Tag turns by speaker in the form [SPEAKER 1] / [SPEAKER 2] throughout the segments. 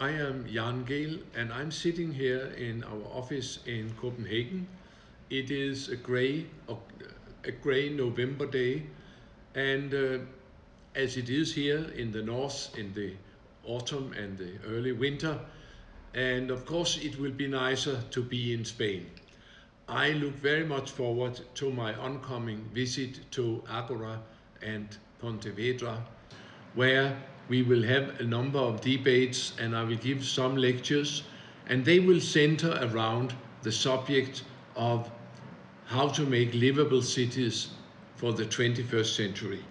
[SPEAKER 1] I am Jan Gehl and I'm sitting here in our office in Copenhagen. It is a grey, a grey November day and uh, as it is here in the north in the autumn and the early winter and of course it will be nicer to be in Spain. I look very much forward to my oncoming visit to Agora and Pontevedra where we will have a number of debates and I will give some lectures and they will center around the subject of how to make livable cities for the 21st century.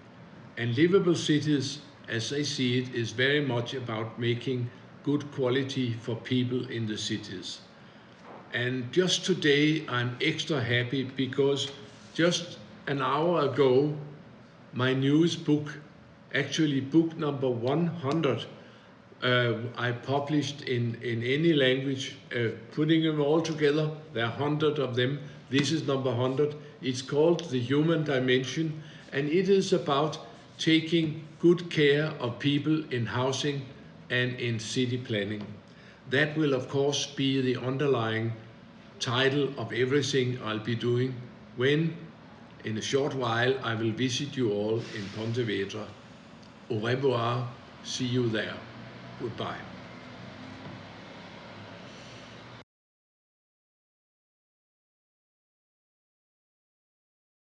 [SPEAKER 1] And livable cities, as I see it, is very much about making good quality for people in the cities. And just today, I'm extra happy because just an hour ago, my newest book actually book number 100 uh, I published in, in any language, uh, putting them all together, there are 100 of them. This is number 100. It's called The Human Dimension, and it is about taking good care of people in housing and in city planning. That will, of course, be the underlying title of everything I'll be doing when, in a short while, I will visit you all in Pontevedra. Au revoir. See you there. Goodbye.